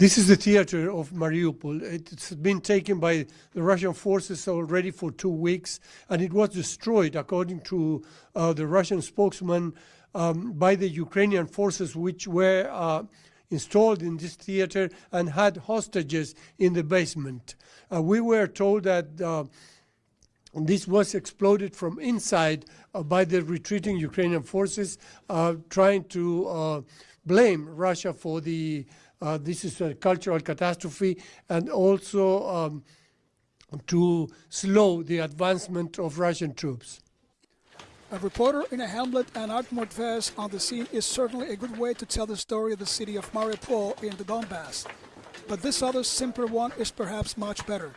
This is the theater of Mariupol. It's been taken by the Russian forces already for two weeks, and it was destroyed, according to uh, the Russian spokesman, um, by the Ukrainian forces, which were uh, installed in this theater and had hostages in the basement. Uh, we were told that this was exploded from inside uh, by the retreating Ukrainian forces, uh, trying to uh, blame Russia for the uh, this is a cultural catastrophe and also um, to slow the advancement of Russian troops. A reporter in a hamlet and armored vest on the scene is certainly a good way to tell the story of the city of Mariupol in the Donbass. But this other simpler one is perhaps much better.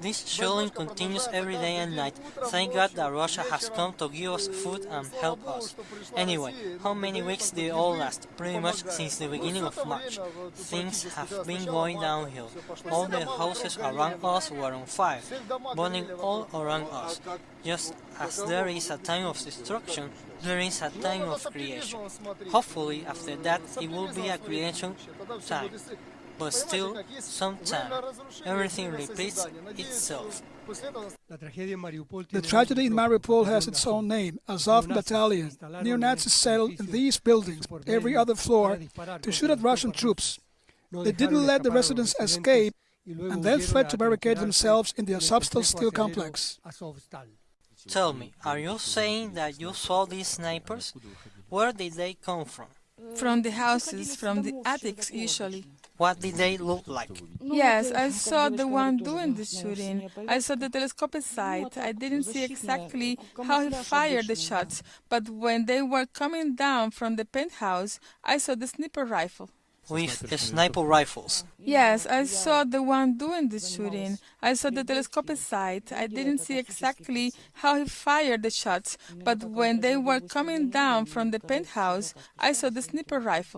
This shelling continues every day and night. Thank God that Russia has come to give us food and help us. Anyway, how many weeks did it all last? Pretty much since the beginning of March. Things have been going downhill. All the houses around us were on fire, burning all around us. Just as there is a time of destruction, there is a time of creation. Hopefully, after that, it will be a creation time but still, sometimes, everything repeats itself. The tragedy in Mariupol has its own name, Azov Battalion. Neo-Nazis settled in these buildings, every other floor, to shoot at Russian troops. They didn't let the residents escape and then fled to barricade themselves in the Azovstal steel complex. Tell me, are you saying that you saw these snipers? Where did they come from? From the houses, from the attics usually. What did they look like? Yes, I saw the one doing the shooting. I saw the telescopic sight. I didn't see exactly how he fired the shots, but when they were coming down from the penthouse, I saw the sniper rifle. With sniper rifles? Yes, I saw the one doing the shooting. I saw the telescopic sight. I didn't see exactly how he fired the shots, but when they were coming down from the penthouse, I saw the sniper rifle.